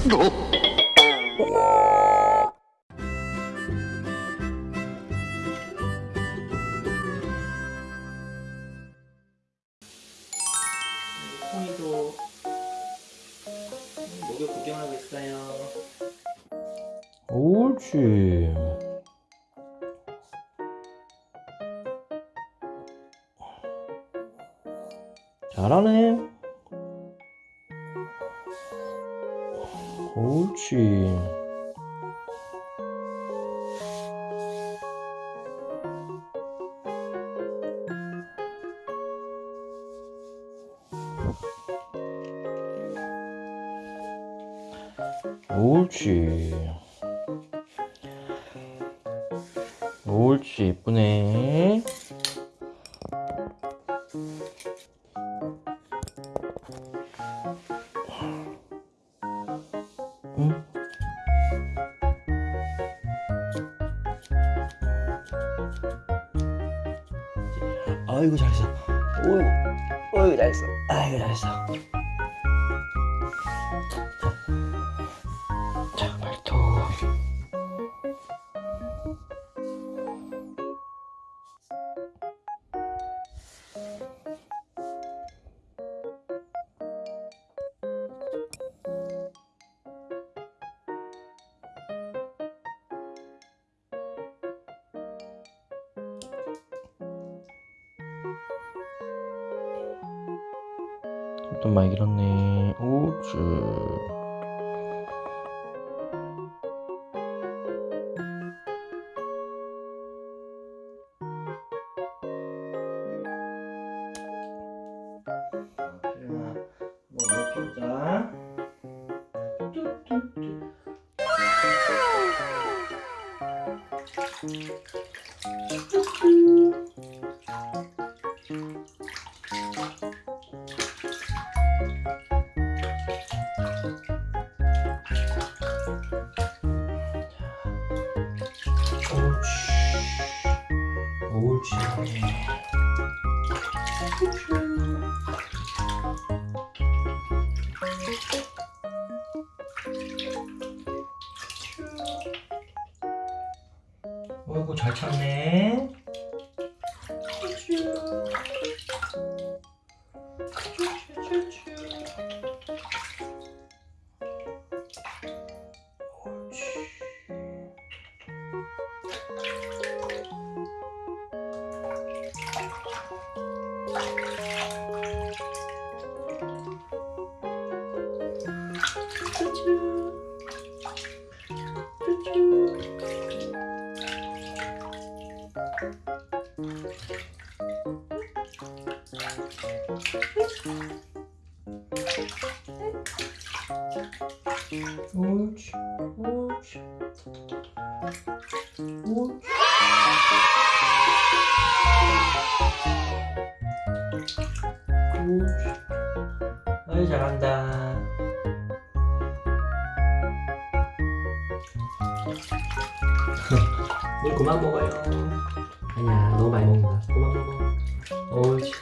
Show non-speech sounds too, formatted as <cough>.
콩이도 목욕 구경하고 있어요. 옳지. 잘하네. 옳지. 옳지. 옳지, 이쁘네. 아이고 잘했어. 어이구, 어이구 잘했어. 아이고 잘했어. 자, 좀 많이 길었네. 옳지. 수영아, 옳지. 어이구 잘 찾네. 옳지. 옳지. 옳지. 옳지. 아이 잘한다. <laughs> 물 그만 먹어요. 아니야, 너무 많이 먹는다. 그만 먹어. 옳지.